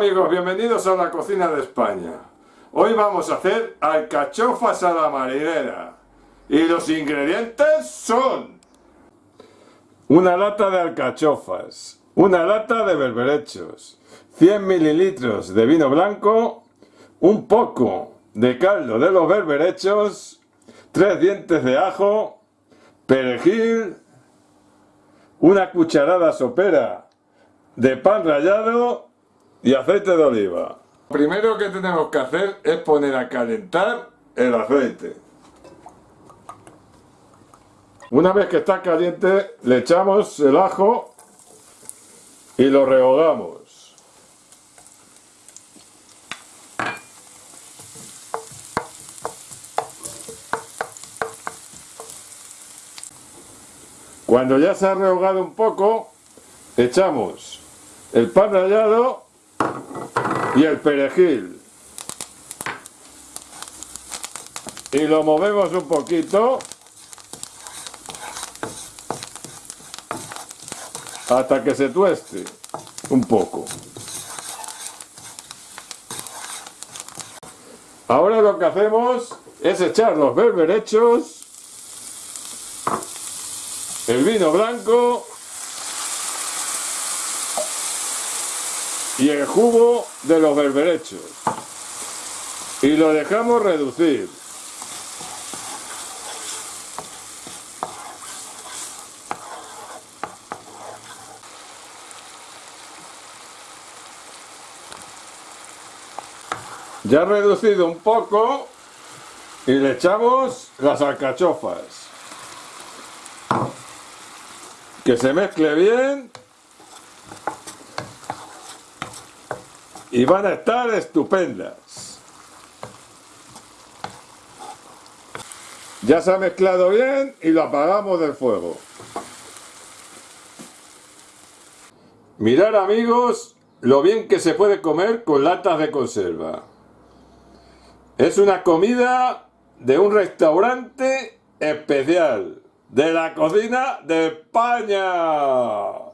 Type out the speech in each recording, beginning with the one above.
amigos, bienvenidos a la cocina de España. Hoy vamos a hacer alcachofas a la marinera. Y los ingredientes son... Una lata de alcachofas, una lata de berberechos, 100 mililitros de vino blanco, un poco de caldo de los berberechos, tres dientes de ajo, perejil, una cucharada sopera de pan rallado y aceite de oliva. Lo primero que tenemos que hacer es poner a calentar el aceite. Una vez que está caliente le echamos el ajo y lo rehogamos. Cuando ya se ha rehogado un poco, echamos el pan rallado y el perejil. Y lo movemos un poquito hasta que se tueste un poco. Ahora lo que hacemos es echar los berberechos, el vino blanco y el jugo de los berberechos. Y lo dejamos reducir. Ya reducido un poco y le echamos las alcachofas. Que se mezcle bien y van a estar estupendas. Ya se ha mezclado bien y lo apagamos del fuego. Mirar amigos lo bien que se puede comer con latas de conserva. Es una comida de un restaurante especial de la cocina de España.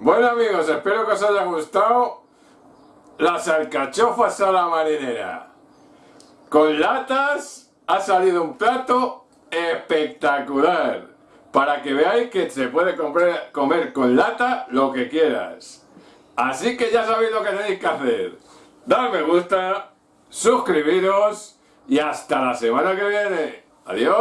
Bueno amigos, espero que os haya gustado las alcachofas a la marinera. Con latas ha salido un plato espectacular. Para que veáis que se puede comer, con lata lo que quieras. Así que ya sabéis lo que tenéis que hacer. Dar me gusta, suscribiros y hasta la semana que viene. ¡Adiós!